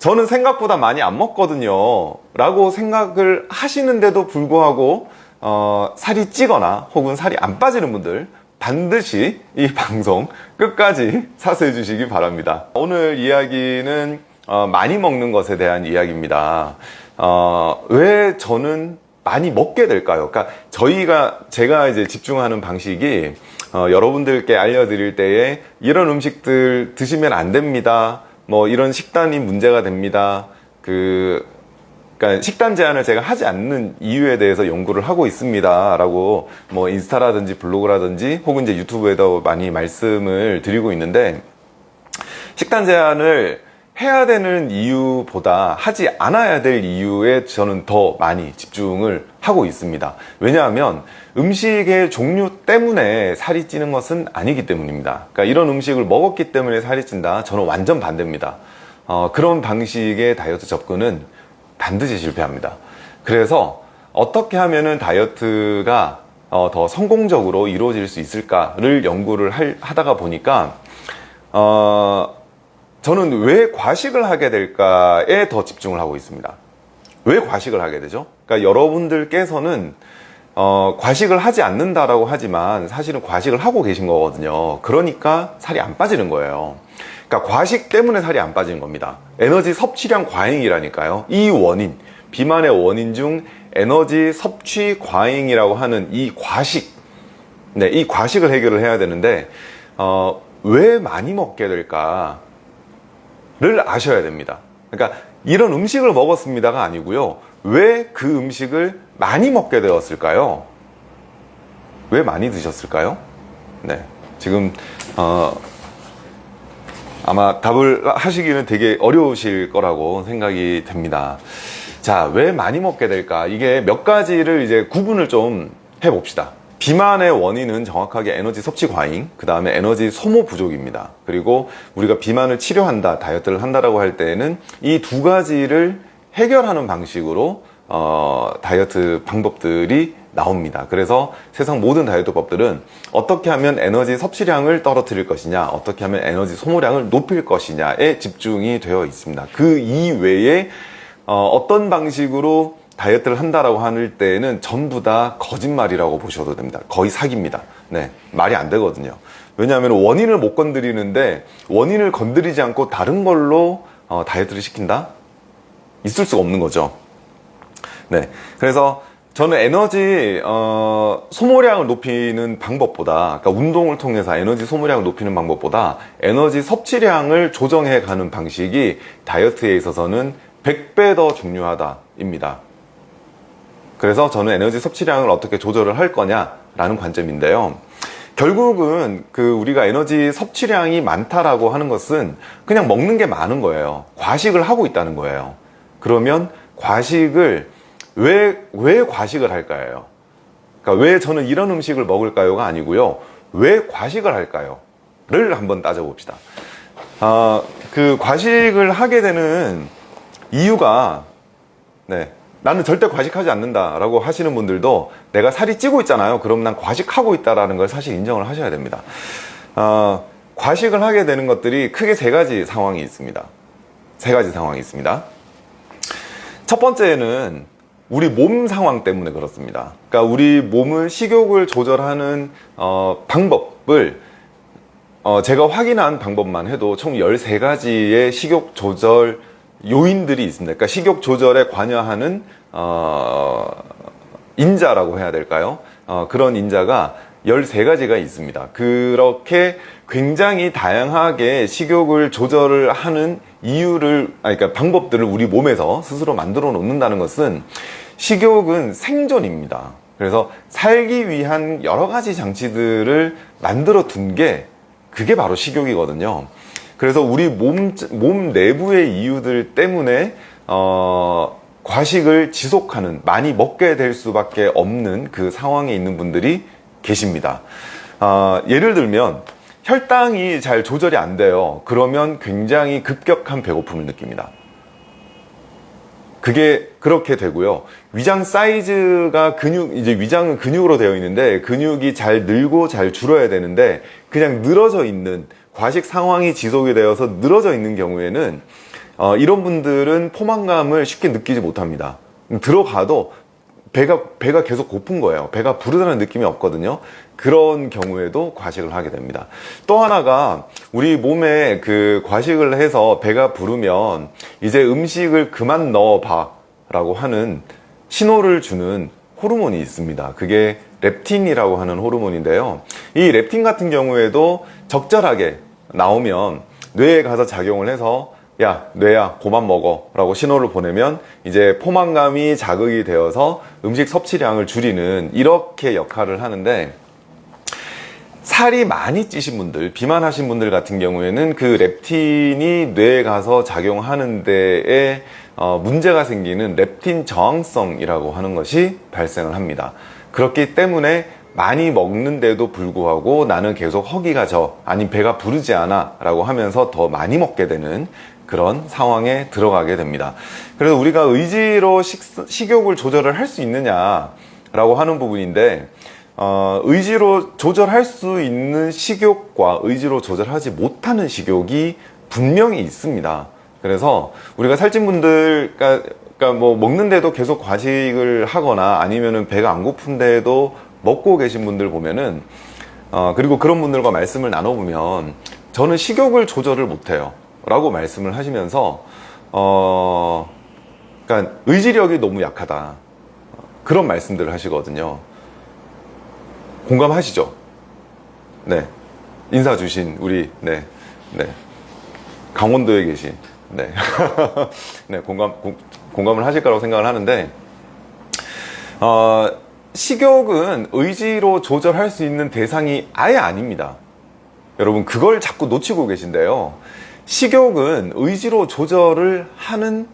저는 생각보다 많이 안 먹거든요 라고 생각을 하시는데도 불구하고 어, 살이 찌거나 혹은 살이 안 빠지는 분들 반드시 이 방송 끝까지 사수해 주시기 바랍니다 오늘 이야기는 어, 많이 먹는 것에 대한 이야기입니다 어, 왜 저는 많이 먹게 될까요? 그러니까 저희가 제가 이제 집중하는 방식이 어, 여러분들께 알려드릴 때에 이런 음식들 드시면 안 됩니다. 뭐 이런 식단이 문제가 됩니다. 그 그러니까 식단 제한을 제가 하지 않는 이유에 대해서 연구를 하고 있습니다. 라고 뭐 인스타라든지 블로그라든지 혹은 이제 유튜브에도 많이 말씀을 드리고 있는데 식단 제한을 해야 되는 이유보다 하지 않아야 될 이유에 저는 더 많이 집중을 하고 있습니다. 왜냐하면 음식의 종류 때문에 살이 찌는 것은 아니기 때문입니다. 그러니까 이런 음식을 먹었기 때문에 살이 찐다? 저는 완전 반대입니다. 어, 그런 방식의 다이어트 접근은 반드시 실패합니다. 그래서 어떻게 하면 다이어트가 어, 더 성공적으로 이루어질 수 있을까를 연구를 할, 하다가 보니까 어, 저는 왜 과식을 하게 될까에 더 집중을 하고 있습니다. 왜 과식을 하게 되죠? 그러니까 여러분들께서는 어, 과식을 하지 않는다라고 하지만 사실은 과식을 하고 계신 거거든요. 그러니까 살이 안 빠지는 거예요. 그러니까 과식 때문에 살이 안 빠지는 겁니다. 에너지 섭취량 과잉이라니까요. 이 원인, 비만의 원인 중 에너지 섭취 과잉이라고 하는 이 과식, 네, 이 과식을 해결을 해야 되는데 어, 왜 많이 먹게 될까? 를 아셔야 됩니다. 그러니까 이런 음식을 먹었습니다가 아니고요. 왜 그 음식을 많이 먹게 되었을까요? 왜 많이 드셨을까요? 네. 지금, 어, 아마 답을 하시기는 되게 어려우실 거라고 생각이 됩니다. 자, 왜 많이 먹게 될까? 이게 몇 가지를 이제 구분을 좀 해봅시다. 비만의 원인은 정확하게 에너지 섭취 과잉, 그 다음에 에너지 소모 부족입니다. 그리고 우리가 비만을 치료한다, 다이어트를 한다라고 할 때에는 이 두 가지를 해결하는 방식으로 어, 다이어트 방법들이 나옵니다. 그래서 세상 모든 다이어트 법들은 어떻게 하면 에너지 섭취량을 떨어뜨릴 것이냐, 어떻게 하면 에너지 소모량을 높일 것이냐에 집중이 되어 있습니다. 그 이외에 어, 어떤 방식으로 다이어트를 한다라고 할 때에는 전부 다 거짓말이라고 보셔도 됩니다. 거의 사기입니다. 네, 말이 안 되거든요. 왜냐하면 원인을 못 건드리는데 원인을 건드리지 않고 다른 걸로 어, 다이어트를 시킨다? 있을 수가 없는 거죠. 네, 그래서 저는 에너지 어, 소모량을 높이는 방법보다 그러니까 운동을 통해서 에너지 소모량을 높이는 방법보다 에너지 섭취량을 조정해 가는 방식이 다이어트에 있어서는 100배 더 중요하다 입니다. 그래서 저는 에너지 섭취량을 어떻게 조절을 할 거냐라는 관점인데요. 결국은 그 우리가 에너지 섭취량이 많다라고 하는 것은 그냥 먹는 게 많은 거예요. 과식을 하고 있다는 거예요. 그러면 과식을 왜, 왜 과식을 할까요? 그러니까 왜 저는 이런 음식을 먹을까요가 아니고요. 왜 과식을 할까요? 를 한번 따져봅시다. 어, 그 과식을 하게 되는 이유가 네, 나는 절대 과식하지 않는다라고 하시는 분들도 내가 살이 찌고 있잖아요. 그럼 난 과식하고 있다라는 걸 사실 인정을 하셔야 됩니다. 어, 과식을 하게 되는 것들이 크게 세 가지 상황이 있습니다. 세 가지 상황이 있습니다. 첫 번째는 우리 몸 상황 때문에 그렇습니다. 그러니까 우리 몸을 식욕을 조절하는 어, 방법을 어, 제가 확인한 방법만 해도 총 13가지의 식욕 조절 요인들이 있습니다. 그러니까 식욕 조절에 관여하는 어, 인자라고 해야 될까요? 어, 그런 인자가 13가지가 있습니다. 그렇게 굉장히 다양하게 식욕을 조절을 하는 이유를, 아니, 그러니까 방법들을 우리 몸에서 스스로 만들어 놓는다는 것은 식욕은 생존입니다. 그래서 살기 위한 여러 가지 장치들을 만들어 둔 게 그게 바로 식욕이거든요. 그래서 우리 몸, 몸 내부의 이유들 때문에 어, 과식을 지속하는 많이 먹게 될 수밖에 없는 그 상황에 있는 분들이 계십니다. 어, 예를 들면 혈당이 잘 조절이 안 돼요. 그러면 굉장히 급격한 배고픔을 느낍니다. 그게 그렇게 되고요. 위장 사이즈가 근육, 이제 위장은 근육으로 되어 있는데 근육이 잘 늘고 잘 줄어야 되는데 그냥 늘어져 있는 과식 상황이 지속이 되어서 늘어져 있는 경우에는 어, 이런 분들은 포만감을 쉽게 느끼지 못합니다. 들어가도 배가 배가 계속 고픈 거예요. 배가 부르다는 느낌이 없거든요. 그런 경우에도 과식을 하게 됩니다. 또 하나가 우리 몸에 그 과식을 해서 배가 부르면 이제 음식을 그만 넣어 봐 라고 하는 신호를 주는 호르몬이 있습니다. 그게 렙틴이라고 하는 호르몬인데요. 이 렙틴 같은 경우에도 적절하게 나오면 뇌에 가서 작용을 해서 야 뇌야 고만 먹어 라고 신호를 보내면 이제 포만감이 자극이 되어서 음식 섭취량을 줄이는 이렇게 역할을 하는데 살이 많이 찌신 분들 비만하신 분들 같은 경우에는 그 렙틴이 뇌에 가서 작용하는 데에 어, 문제가 생기는 렙틴 저항성이라고 하는 것이 발생을 합니다. 그렇기 때문에 많이 먹는데도 불구하고 나는 계속 허기가 져 아니 배가 부르지 않아 라고 하면서 더 많이 먹게 되는 그런 상황에 들어가게 됩니다. 그래서 우리가 의지로 식, 식욕을 조절을 할 수 있느냐 라고 하는 부분인데 어, 의지로 조절할 수 있는 식욕과 의지로 조절하지 못하는 식욕이 분명히 있습니다 그래서 우리가 살찐 분들 그러니까 뭐 먹는데도 계속 과식을 하거나 아니면은 배가 안 고픈데도 먹고 계신 분들 보면은 어, 그리고 그런 분들과 말씀을 나눠보면 저는 식욕을 조절을 못해요. 라고 말씀을 하시면서 어 그러니까 의지력이 너무 약하다. 그런 말씀들을 하시거든요. 공감하시죠? 네. 인사 주신 우리 네, 네. 강원도에 계신 네, 네 공감 공, 공감을 하실 거라고 생각을 하는데 어, 식욕은 의지로 조절할 수 있는 대상이 아예 아닙니다. 여러분 그걸 자꾸 놓치고 계신데요. 식욕은 의지로 조절을 하는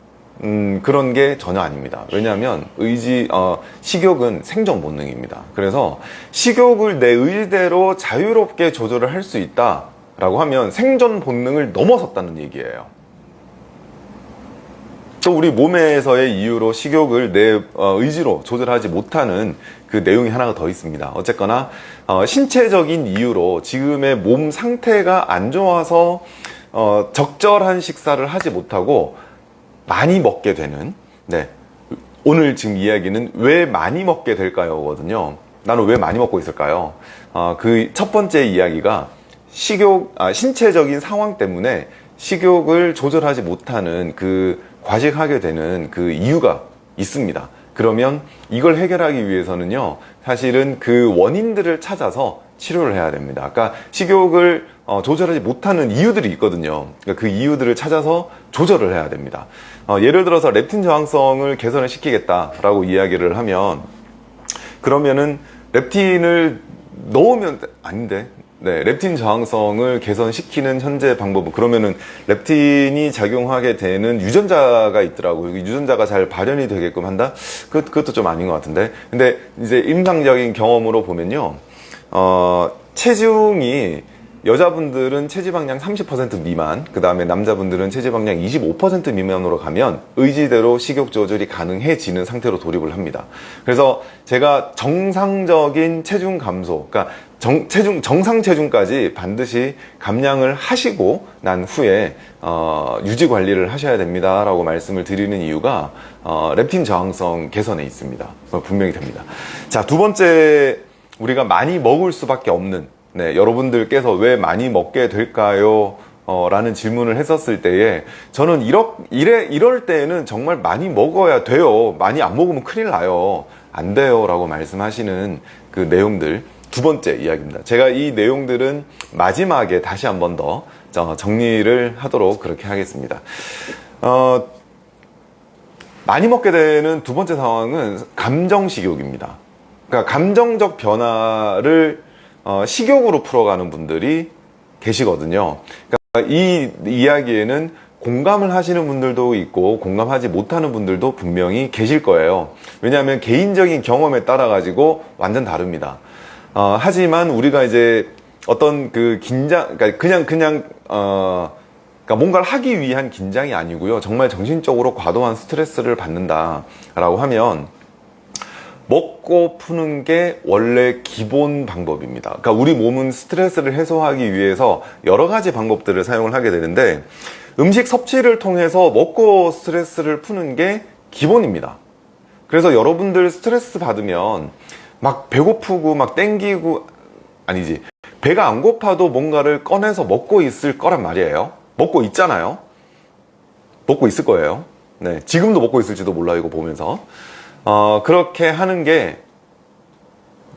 음, 그런 게 전혀 아닙니다. 왜냐하면 의지 어, 식욕은 생존 본능입니다. 그래서 식욕을 내 의지대로 자유롭게 조절을 할 수 있다 라고 하면 생존 본능을 넘어섰다는 얘기예요 또 우리 몸에서의 이유로 식욕을 내 어, 의지로 조절하지 못하는 그 내용이 하나가 더 있습니다. 어쨌거나 어, 신체적인 이유로 지금의 몸 상태가 안 좋아서 어, 적절한 식사를 하지 못하고 많이 먹게 되는 네. 오늘 지금 이야기는 왜 많이 먹게 될까요? 거든요. 나는 왜 많이 먹고 있을까요? 어, 그첫 번째 이야기가 식욕 아, 신체적인 상황 때문에 식욕을 조절하지 못하는 그 과식하게 되는 그 이유가 있습니다. 그러면 이걸 해결하기 위해서는요 사실은 그 원인들을 찾아서 치료를 해야 됩니다. 아까 식욕을 어, 조절하지 못하는 이유들이 있거든요. 그러니까 그 이유들을 찾아서 조절을 해야 됩니다. 어, 예를 들어서 렙틴 저항성을 개선을 시키겠다 라고 이야기를 하면 그러면은 렙틴을 넣으면 아닌데 네, 렙틴 저항성을 개선시키는 현재 방법은 그러면은 렙틴이 작용하게 되는 유전자가 있더라고요. 유전자가 잘 발현이 되게끔 한다? 그, 그것도 좀 아닌 것 같은데. 근데 이제 임상적인 경험으로 보면요. 어, 체중이 여자분들은 체지방량 30% 미만 그 다음에 남자분들은 체지방량 25% 미만으로 가면 의지대로 식욕 조절이 가능해지는 상태로 돌입을 합니다 그래서 제가 정상적인 체중 감소 그러니까 정, 체중, 정상 체중까지 반드시 감량을 하시고 난 후에 어, 유지 관리를 하셔야 됩니다 라고 말씀을 드리는 이유가 어, 렙틴 저항성 개선에 있습니다 분명히 됩니다 자두 번째 우리가 많이 먹을 수밖에 없는 네, 여러분들께서 왜 많이 먹게 될까요? 어, 라는 질문을 했었을 때에 저는 이러, 이래, 이럴 때에는 정말 많이 먹어야 돼요. 많이 안 먹으면 큰일 나요. 안 돼요. 라고 말씀하시는 그 내용들 두 번째 이야기입니다. 제가 이 내용들은 마지막에 다시 한 번 더 정리를 하도록 그렇게 하겠습니다. 어, 많이 먹게 되는 두 번째 상황은 감정식욕입니다. 그러니까 감정적 변화를 어, 식욕으로 풀어가는 분들이 계시거든요 그러니까 이 이야기에는 공감을 하시는 분들도 있고 공감하지 못하는 분들도 분명히 계실 거예요 왜냐하면 개인적인 경험에 따라 가지고 완전 다릅니다 어, 하지만 우리가 이제 어떤 그 긴장 그러니까 그냥 그냥 어, 그러니까 뭔가를 하기 위한 긴장이 아니고요 정말 정신적으로 과도한 스트레스를 받는다 라고 하면 먹고 푸는 게 원래 기본 방법입니다 그러니까 우리 몸은 스트레스를 해소하기 위해서 여러 가지 방법들을 사용을 하게 되는데 음식 섭취를 통해서 먹고 스트레스를 푸는 게 기본입니다. 그래서 여러분들 스트레스 받으면 막 배고프고 막 땡기고 아니지 배가 안 고파도 뭔가를 꺼내서 먹고 있을 거란 말이에요. 먹고 있잖아요. 먹고 있을 거예요. 네, 지금도 먹고 있을지도 몰라요. 이거 보면서 어, 그렇게 하는 게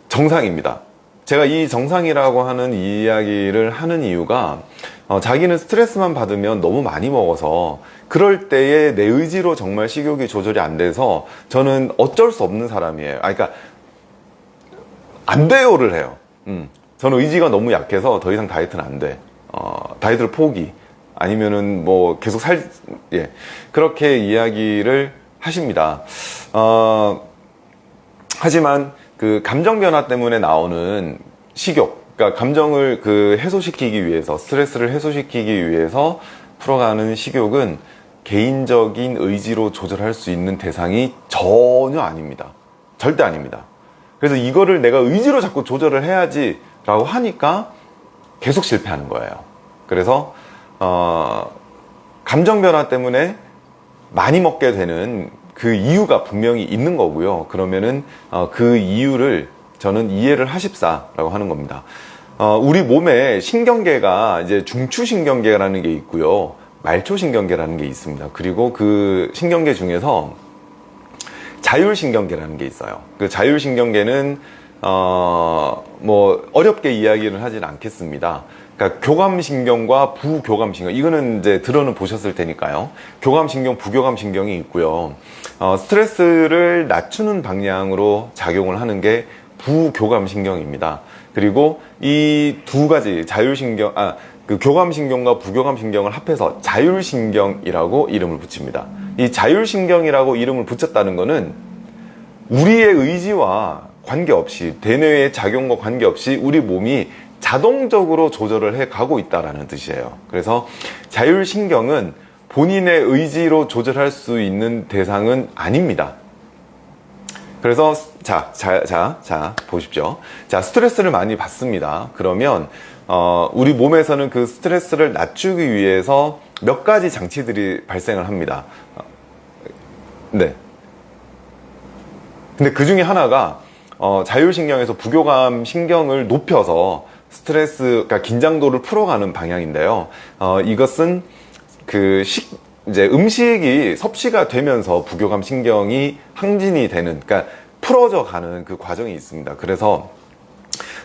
정상입니다. 제가 이 정상이라고 하는 이야기를 하는 이유가 어, 자기는 스트레스만 받으면 너무 많이 먹어서 그럴 때에 내 의지로 정말 식욕이 조절이 안 돼서 저는 어쩔 수 없는 사람이에요. 아, 그러니까 안 돼요를 해요. 음, 저는 의지가 너무 약해서 더 이상 다이어트는 안 돼. 어, 다이어트를 포기. 아니면은 뭐 계속 살, 예. 그렇게 이야기를 하십니다. 어, 하지만 그 감정 변화 때문에 나오는 식욕, 그러니까 감정을 그 해소시키기 위해서, 스트레스를 해소시키기 위해서 풀어가는 식욕은 개인적인 의지로 조절할 수 있는 대상이 전혀 아닙니다. 절대 아닙니다. 그래서 이거를 내가 의지로 자꾸 조절을 해야지 라고 하니까 계속 실패하는 거예요. 그래서 어, 감정 변화 때문에 많이 먹게 되는 그 이유가 분명히 있는 거고요. 그러면은 어, 그 이유를 저는 이해를 하십사 라고 하는 겁니다. 어, 우리 몸에 신경계가 이제 중추신경계라는 게 있고요. 말초신경계라는 게 있습니다. 그리고 그 신경계 중에서 자율신경계라는 게 있어요. 그 자율신경계는 어, 뭐 어렵게 이야기를 하진 않겠습니다. 그러니까 교감신경과 부교감신경 이거는 이제 들어는 보셨을 테니까요. 교감신경, 부교감신경이 있고요. 어, 스트레스를 낮추는 방향으로 작용을 하는 게 부교감신경입니다. 그리고 이 두 가지 자율신경, 아, 그 교감신경과 부교감신경을 합해서 자율신경이라고 이름을 붙입니다. 이 자율신경이라고 이름을 붙였다는 것은 우리의 의지와 관계없이 대뇌의 작용과 관계없이 우리 몸이 자동적으로 조절을 해 가고 있다라는 뜻이에요. 그래서 자율신경은 본인의 의지로 조절할 수 있는 대상은 아닙니다. 그래서 자, 자, 자, 자, 보십시오. 자, 스트레스를 많이 받습니다. 그러면 어, 우리 몸에서는 그 스트레스를 낮추기 위해서 몇 가지 장치들이 발생을 합니다. 네. 근데 그 중에 하나가 어, 자율신경에서 부교감 신경을 높여서 스트레스, 그러니까 긴장도를 풀어가는 방향인데요. 어, 이것은 그 식, 이제 음식이 섭취가 되면서 부교감 신경이 항진이 되는, 그러니까 풀어져 가는 그 과정이 있습니다. 그래서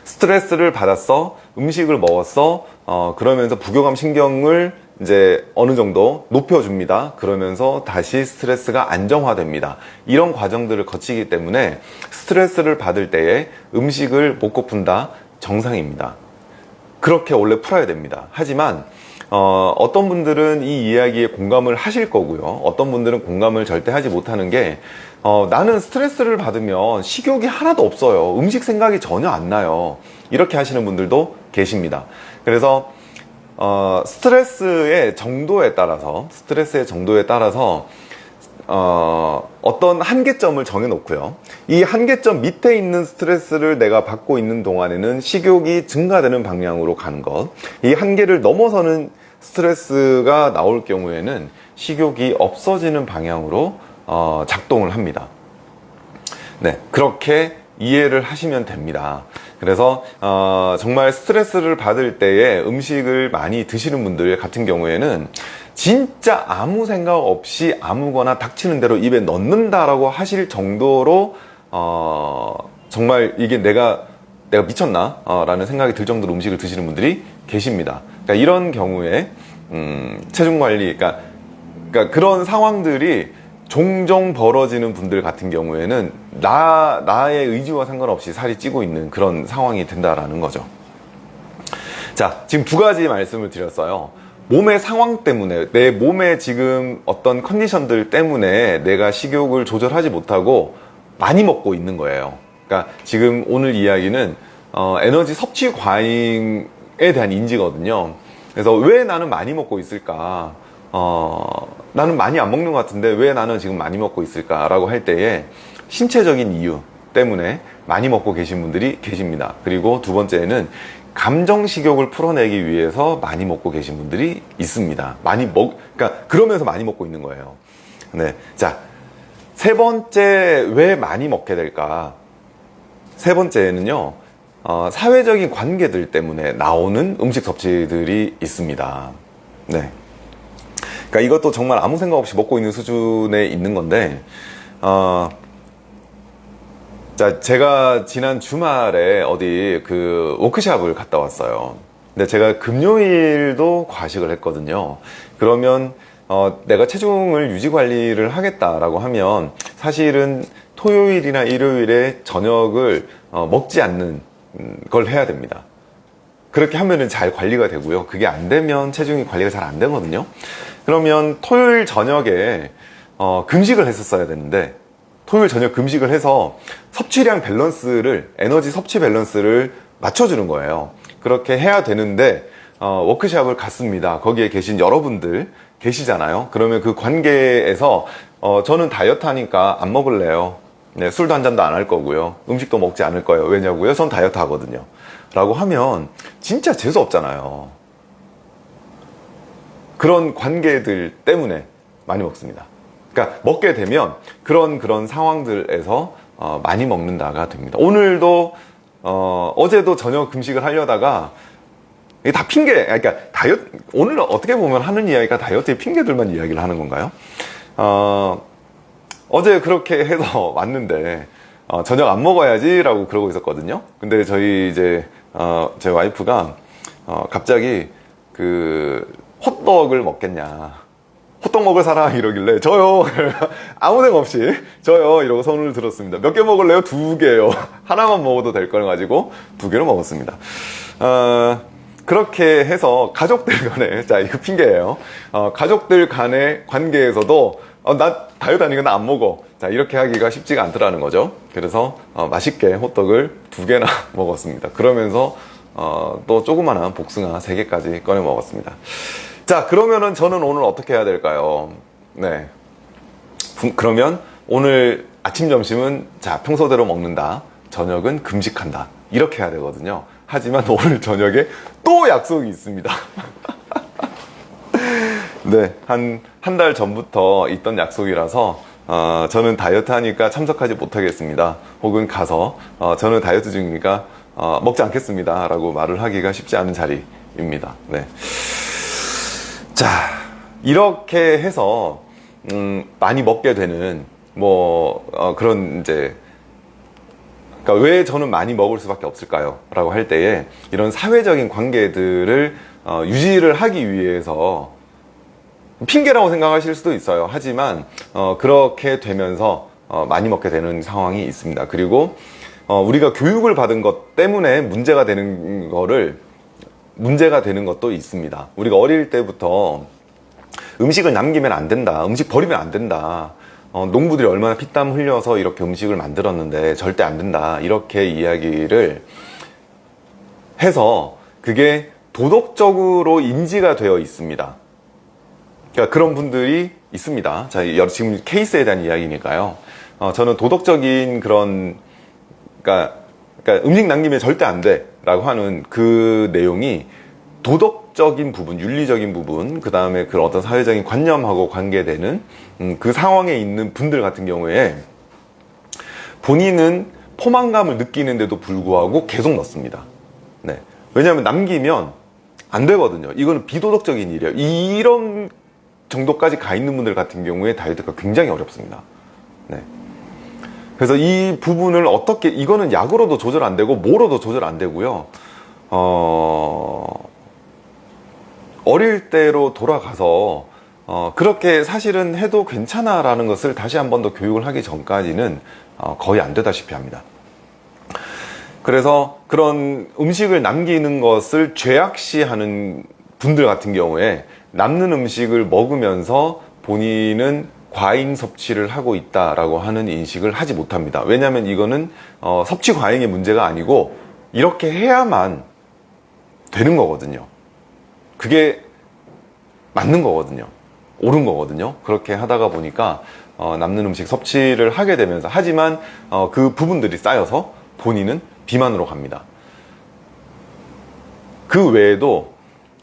스트레스를 받았어, 음식을 먹었어, 어, 그러면서 부교감 신경을 이제 어느 정도 높여줍니다. 그러면서 다시 스트레스가 안정화됩니다. 이런 과정들을 거치기 때문에 스트레스를 받을 때에 음식을 못 고픈다 정상입니다. 그렇게 원래 풀어야 됩니다. 하지만 어, 어떤 분들은 이 이야기에 공감을 하실 거고요. 어떤 분들은 공감을 절대 하지 못하는 게 어, 나는 스트레스를 받으면 식욕이 하나도 없어요. 음식 생각이 전혀 안 나요. 이렇게 하시는 분들도 계십니다. 그래서 어, 스트레스의 정도에 따라서 스트레스의 정도에 따라서 어, 어떤 한계점을 정해 놓고요. 이 한계점 밑에 있는 스트레스를 내가 받고 있는 동안에는 식욕이 증가되는 방향으로 가는 것. 이 한계를 넘어서는 스트레스가 나올 경우에는 식욕이 없어지는 방향으로 어, 작동을 합니다. 네, 그렇게 이해를 하시면 됩니다. 그래서 어, 정말 스트레스를 받을 때에 음식을 많이 드시는 분들 같은 경우에는 진짜 아무 생각 없이 아무거나 닥치는 대로 입에 넣는다라고 하실 정도로 어, 정말 이게 내가 내가 미쳤나? 어, 라는 생각이 들 정도로 음식을 드시는 분들이 계십니다. 그러니까 이런 경우에 음, 체중 관리, 그러니까, 그러니까 그런 상황들이 종종 벌어지는 분들 같은 경우에는 나, 나의 의지와 상관없이 살이 찌고 있는 그런 상황이 된다라는 거죠. 자, 지금 두 가지 말씀을 드렸어요. 몸의 상황 때문에, 내 몸의 지금 어떤 컨디션들 때문에 내가 식욕을 조절하지 못하고 많이 먹고 있는 거예요. 그러니까 지금 오늘 이야기는 어, 에너지 섭취 과잉에 대한 인지거든요. 그래서 왜 나는 많이 먹고 있을까? 어, 나는 많이 안 먹는 것 같은데 왜 나는 지금 많이 먹고 있을까 라고 할 때에 신체적인 이유 때문에 많이 먹고 계신 분들이 계십니다. 그리고 두 번째는 감정 식욕을 풀어내기 위해서 많이 먹고 계신 분들이 있습니다. 많이 먹, 그러니까 그러면서 많이 먹고 있는 거예요. 네. 자, 세 번째 왜 많이 먹게 될까? 세 번째는요, 어, 사회적인 관계들 때문에 나오는 음식 섭취들이 있습니다. 네. 그러니까 이것도 정말 아무 생각 없이 먹고 있는 수준에 있는 건데, 어, 자, 제가 지난 주말에 어디 그 워크샵을 갔다 왔어요. 근데 제가 금요일도 과식을 했거든요. 그러면 어, 내가 체중을 유지 관리를 하겠다라고 하면 사실은 토요일이나 일요일에 저녁을 어, 먹지 않는 음, 걸 해야 됩니다. 그렇게 하면은 잘 관리가 되고요. 그게 안 되면 체중이 관리가 잘 안 되거든요. 그러면 토요일 저녁에 어, 금식을 했었어야 되는데 토요일 저녁 금식을 해서 섭취량 밸런스를 에너지 섭취 밸런스를 맞춰주는 거예요. 그렇게 해야 되는데 어, 워크샵을 갔습니다. 거기에 계신 여러분들 계시잖아요. 그러면 그 관계에서 어, 저는 다이어트 하니까 안 먹을래요. 네, 술도 한 잔도 안 할 거고요. 음식도 먹지 않을 거예요. 왜냐고요? 전 다이어트 하거든요. 라고 하면 진짜 재수 없잖아요. 그런 관계들 때문에 많이 먹습니다. 그러니까 먹게 되면 그런 그런 상황들에서 어, 많이 먹는다가 됩니다. 오늘도 어, 어제도 저녁 금식을 하려다가 이게 다 핑계, 그러니까 다이어트 오늘 어떻게 보면 하는 이야기가 다이어트의 핑계들만 이야기를 하는 건가요? 어, 어제 그렇게 해서 왔는데 어, 저녁 안 먹어야지 라고 그러고 있었거든요. 근데 저희 이제 어, 제 와이프가 어, 갑자기 그 호떡을 먹겠냐. 호떡 먹을 사람 이러길래 저요. 아무 생각 없이 저요 이러고 손을 들었습니다. 몇 개 먹을래요? 두 개요. 하나만 먹어도 될 걸 가지고 두 개를 먹었습니다. 어, 그렇게 해서 가족들 간에 자 이거 핑계예요. 어, 가족들 간의 관계에서도 어, 나 다이어트 하니까 나안 먹어. 자 이렇게 하기가 쉽지가 않더라는 거죠. 그래서 어, 맛있게 호떡을 두 개나 먹었습니다. 그러면서 어, 또 조그마한 복숭아 세 개까지 꺼내 먹었습니다 자 그러면은 저는 오늘 어떻게 해야 될까요? 네. 그러면 오늘 아침 점심은 자 평소대로 먹는다. 저녁은 금식한다. 이렇게 해야 되거든요. 하지만 오늘 저녁에 또 약속이 있습니다. 네. 한 한 달 전부터 있던 약속이라서 어, 저는 다이어트 하니까 참석하지 못하겠습니다. 혹은 가서 어, 저는 다이어트 중이니까 어, 먹지 않겠습니다. 라고 말을 하기가 쉽지 않은 자리입니다. 네. 자 이렇게 해서 음, 많이 먹게 되는 뭐 어, 그런 이제 그러니까 왜 저는 많이 먹을 수밖에 없을까요? 라고 할 때에 이런 사회적인 관계들을 어, 유지를 하기 위해서 핑계라고 생각하실 수도 있어요. 하지만 어, 그렇게 되면서 어, 많이 먹게 되는 상황이 있습니다. 그리고 어, 우리가 교육을 받은 것 때문에 문제가 되는 거를 문제가 되는 것도 있습니다. 우리가 어릴 때부터 음식을 남기면 안 된다. 음식 버리면 안 된다. 어, 농부들이 얼마나 피땀 흘려서 이렇게 음식을 만들었는데 절대 안 된다. 이렇게 이야기를 해서 그게 도덕적으로 인지가 되어 있습니다. 그러니까 그런 분들이 있습니다. 자, 지금 케이스에 대한 이야기니까요. 어, 저는 도덕적인 그런, 그러니까, 그러니까 음식 남기면 절대 안 돼. 라고 하는 그 내용이 도덕적인 부분, 윤리적인 부분, 그 다음에 그 어떤 사회적인 관념하고 관계되는 음, 그 상황에 있는 분들 같은 경우에 본인은 포만감을 느끼는데도 불구하고 계속 넣습니다. 네. 왜냐하면 남기면 안 되거든요. 이거는 비도덕적인 일이에요. 이런 정도까지 가 있는 분들 같은 경우에 다이어트가 굉장히 어렵습니다. 네. 그래서 이 부분을 어떻게 이거는 약으로도 조절 안 되고 뭐로도 조절 안 되고요. 어 어릴 때로 돌아가서 어 그렇게 사실은 해도 괜찮아 라는 것을 다시 한 번 더 교육을 하기 전까지는 어 거의 안 되다시피 합니다. 그래서 그런 음식을 남기는 것을 죄악시하는 분들 같은 경우에 남는 음식을 먹으면서 본인은 과잉 섭취를 하고 있다라고 하는 인식을 하지 못합니다. 왜냐하면 이거는 어, 섭취 과잉의 문제가 아니고 이렇게 해야만 되는 거거든요. 그게 맞는 거거든요. 옳은 거거든요. 그렇게 하다가 보니까 어, 남는 음식 섭취를 하게 되면서 하지만 어, 그 부분들이 쌓여서 본인은 비만으로 갑니다. 그 외에도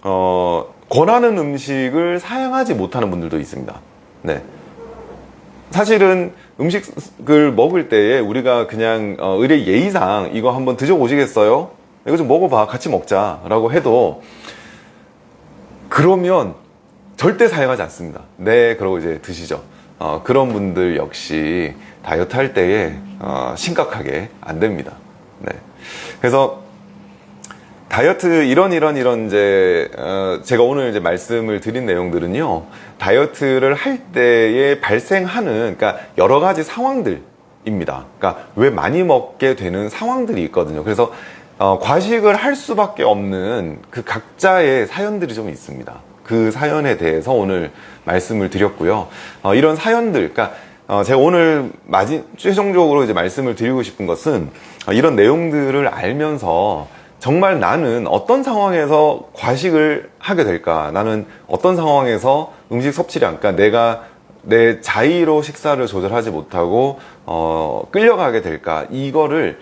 어, 권하는 음식을 사양하지 못하는 분들도 있습니다. 네. 사실은 음식을 먹을 때에 우리가 그냥 어, 의뢰 예의상 이거 한번 드셔보시겠어요? 이거 좀 먹어봐 같이 먹자 라고 해도 그러면 절대 사용하지 않습니다 네 그러고 이제 드시죠 어, 그런 분들 역시 다이어트 할 때에 어, 심각하게 안 됩니다 네. 그래서 다이어트 이런 이런 이런 이제 어, 제가 오늘 이제 말씀을 드린 내용들은요 다이어트를 할 때에 발생하는 그러니까 여러 가지 상황들입니다. 그러니까 왜 많이 먹게 되는 상황들이 있거든요. 그래서 어, 과식을 할 수밖에 없는 그 각자의 사연들이 좀 있습니다. 그 사연에 대해서 오늘 말씀을 드렸고요. 어, 이런 사연들 그러니까 어, 제가 오늘 마지, 최종적으로 이제 말씀을 드리고 싶은 것은 어, 이런 내용들을 알면서 정말 나는 어떤 상황에서 과식을 하게 될까? 나는 어떤 상황에서 음식 섭취량, 그러니까 내가 내 자의로 식사를 조절하지 못하고 어, 끌려가게 될까? 이거를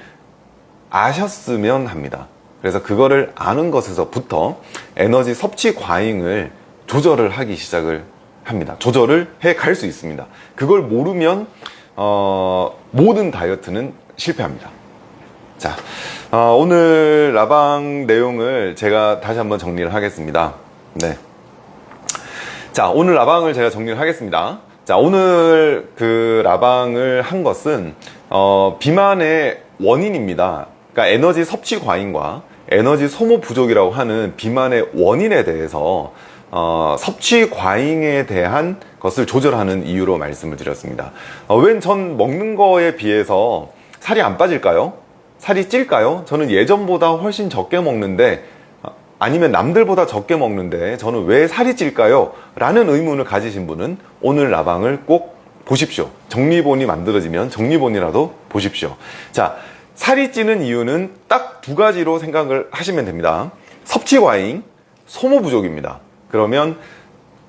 아셨으면 합니다. 그래서 그거를 아는 것에서부터 에너지 섭취 과잉을 조절을 하기 시작을 합니다. 조절을 해 갈 수 있습니다. 그걸 모르면 어, 모든 다이어트는 실패합니다. 자, 어, 오늘 라방 내용을 제가 다시 한번 정리를 하겠습니다. 네. 자, 오늘 라방을 제가 정리를 하겠습니다. 자, 오늘 그 라방을 한 것은 어, 비만의 원인입니다. 그러니까 에너지 섭취 과잉과 에너지 소모 부족이라고 하는 비만의 원인에 대해서 어, 섭취 과잉에 대한 것을 조절하는 이유로 말씀을 드렸습니다. 어, 웬 전 먹는 거에 비해서 살이 안 빠질까요? 살이 찔까요? 저는 예전보다 훨씬 적게 먹는데 아니면 남들보다 적게 먹는데 저는 왜 살이 찔까요? 라는 의문을 가지신 분은 오늘 라방을 꼭 보십시오 정리본이 만들어지면 정리본이라도 보십시오 자 살이 찌는 이유는 딱 두 가지로 생각을 하시면 됩니다 섭취 과잉, 소모 부족입니다 그러면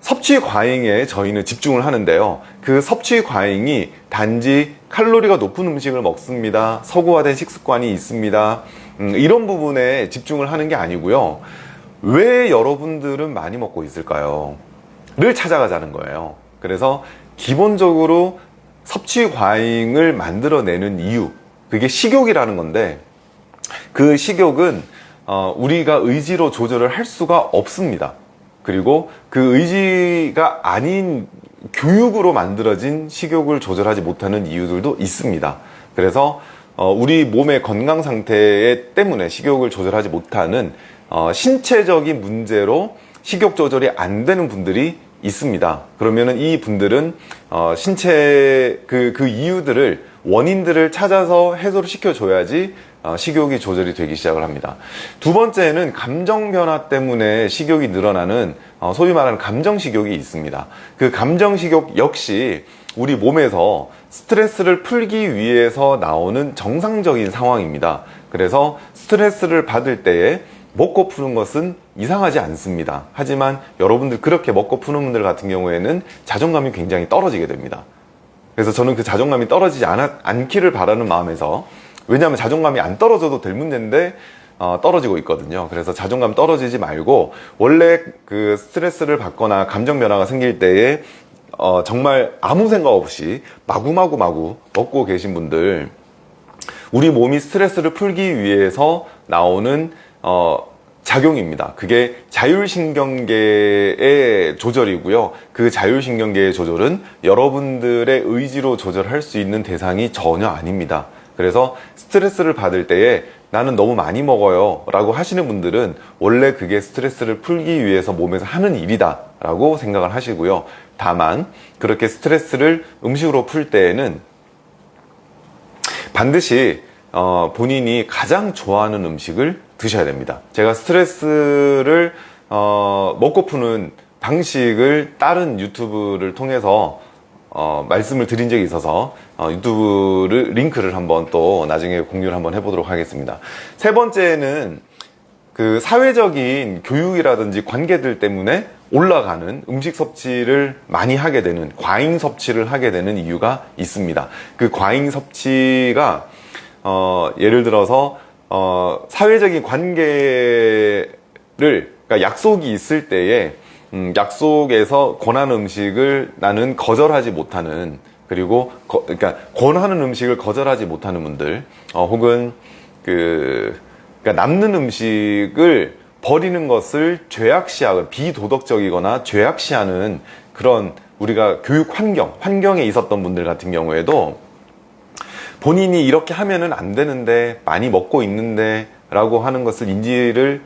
섭취 과잉에 저희는 집중을 하는데요. 그 섭취 과잉이 단지 칼로리가 높은 음식을 먹습니다. 서구화된 식습관이 있습니다. 음, 이런 부분에 집중을 하는 게 아니고요. 왜 여러분들은 많이 먹고 있을까요? 를 찾아가자는 거예요. 그래서 기본적으로 섭취 과잉을 만들어내는 이유 그게 식욕이라는 건데 그 식욕은 어, 우리가 의지로 조절을 할 수가 없습니다 그리고 그 의지가 아닌 교육으로 만들어진 식욕을 조절하지 못하는 이유들도 있습니다. 그래서 어, 우리 몸의 건강 상태 때문에 식욕을 조절하지 못하는 어, 신체적인 문제로 식욕 조절이 안 되는 분들이 있습니다. 그러면은 이 분들은 어, 신체 그, 그 이유들을 원인들을 찾아서 해소를 시켜줘야지 어, 식욕이 조절이 되기 시작을 합니다. 두 번째는 감정 변화 때문에 식욕이 늘어나는 어, 소위 말하는 감정 식욕이 있습니다. 그 감정 식욕 역시 우리 몸에서 스트레스를 풀기 위해서 나오는 정상적인 상황입니다. 그래서 스트레스를 받을 때에 먹고 푸는 것은 이상하지 않습니다. 하지만 여러분들 그렇게 먹고 푸는 분들 같은 경우에는 자존감이 굉장히 떨어지게 됩니다. 그래서 저는 그 자존감이 떨어지지 않, 않기를 바라는 마음에서 왜냐하면 자존감이 안 떨어져도 될 문제인데 어, 떨어지고 있거든요. 그래서 자존감 떨어지지 말고 원래 그 스트레스를 받거나 감정 변화가 생길 때에 어, 정말 아무 생각 없이 마구마구 마구 먹고 계신 분들 우리 몸이 스트레스를 풀기 위해서 나오는 어, 작용입니다. 그게 자율신경계의 조절이고요. 그 자율신경계의 조절은 여러분들의 의지로 조절할 수 있는 대상이 전혀 아닙니다 그래서 스트레스를 받을 때에 나는 너무 많이 먹어요 라고 하시는 분들은 원래 그게 스트레스를 풀기 위해서 몸에서 하는 일이다 라고 생각을 하시고요. 다만 그렇게 스트레스를 음식으로 풀 때에는 반드시 어, 본인이 가장 좋아하는 음식을 드셔야 됩니다. 제가 스트레스를 어, 먹고 푸는 방식을 다른 유튜브를 통해서 어, 말씀을 드린 적이 있어서 어, 유튜브를 링크를 한번 또 나중에 공유를 한번 해보도록 하겠습니다. 세 번째는 그 사회적인 교육이라든지 관계들 때문에 올라가는 음식 섭취를 많이 하게 되는 과잉 섭취를 하게 되는 이유가 있습니다. 그 과잉 섭취가 어, 예를 들어서 어, 사회적인 관계들 그러니까 약속이 있을 때에 음, 약속에서 권하는 음식을 나는 거절하지 못하는 그리고 거- 그러니까 권하는 음식을 거절하지 못하는 분들 어, 혹은 그 그러니까 남는 음식을 버리는 것을 죄악시하고 비도덕적이거나 죄악시하는 그런 우리가 교육 환경 환경에 있었던 분들 같은 경우에도 본인이 이렇게 하면은 안 되는데 많이 먹고 있는데 라고 하는 것을 인지를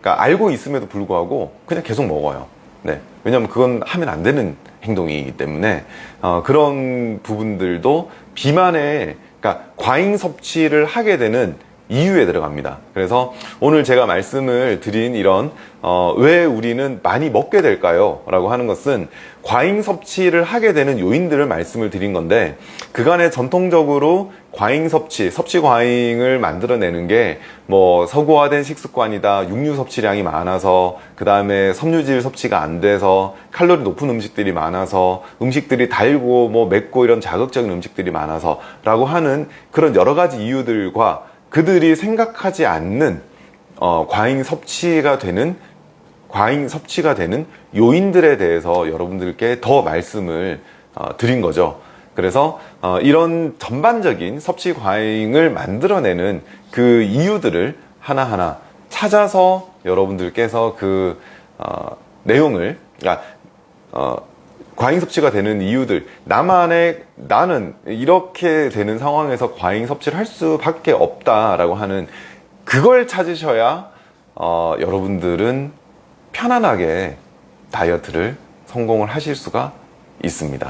그러니까 알고 있음에도 불구하고 그냥 계속 먹어요. 네. 왜냐하면 그건 하면 안 되는 행동이기 때문에 어, 그런 부분들도 비만의 그러니까 과잉 섭취를 하게 되는 이유에 들어갑니다. 그래서 오늘 제가 말씀을 드린 이런 어, 왜 우리는 많이 먹게 될까요? 라고 하는 것은 과잉 섭취를 하게 되는 요인들을 말씀을 드린 건데 그간에 전통적으로 과잉 섭취, 섭취 과잉을 만들어내는 게 뭐 서구화된 식습관이다, 육류 섭취량이 많아서 그 다음에 섬유질 섭취가 안 돼서 칼로리 높은 음식들이 많아서 음식들이 달고 뭐 맵고 이런 자극적인 음식들이 많아서 라고 하는 그런 여러 가지 이유들과 그들이 생각하지 않는 어, 과잉 섭취가 되는 과잉 섭취가 되는 요인들에 대해서 여러분들께 더 말씀을 어, 드린 거죠. 그래서 어, 이런 전반적인 섭취 과잉을 만들어내는 그 이유들을 하나하나 찾아서 여러분들께서 그 어, 내용을 그러니까 어, 과잉 섭취가 되는 이유들 나만의 나는 이렇게 되는 상황에서 과잉 섭취를 할 수밖에 없다라고 하는 그걸 찾으셔야 어, 여러분들은 편안하게 다이어트를 성공을 하실 수가 있습니다.